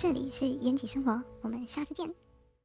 这里是延吉生活，我们下次见。